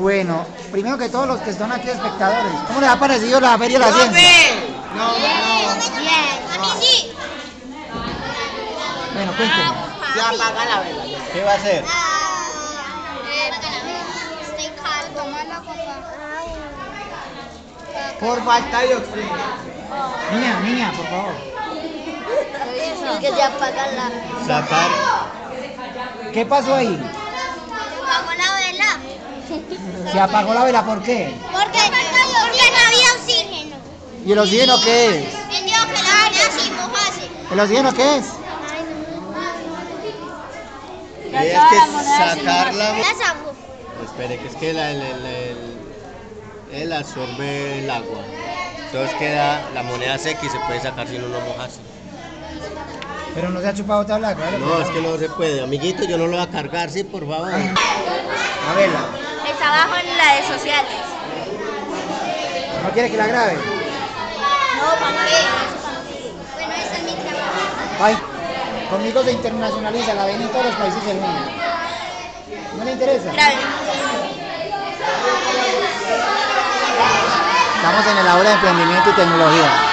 Bueno, primero que todos los que están aquí espectadores, ¿cómo les ha parecido la Feria de la Ciencia? No, no. Bien. A mí sí. Bueno, cuéntenme. Se apaga la vela. ¿Qué va a hacer? La copa. Por falta de oxígeno. Niña, niña, por favor. Que se apaga la... Sacar. ¿Qué pasó ahí? apagó la vela. Se apagó la vela, ¿por qué? Porque, porque no había oxígeno. ¿Y el oxígeno qué es? Así mojase. ¿El oxígeno qué es? Y hay que sacarla. Espere, que es que la- el, el, el- él absorbe el agua. Entonces queda la moneda seca y se puede sacar si uno no moja así. Pero no se ha chupado toda la claro. No, es que no se puede. Amiguito, yo no lo voy a cargar, sí, por favor. La vela. Está abajo en las redes sociales. ¿No quiere que la grabe? No, ¿para qué? Bueno, esa es mi trabajo. Ay, conmigo se internacionaliza, la ven en todos los países del mundo. ¿No le interesa? Estamos en el aula de emprendimiento y tecnología.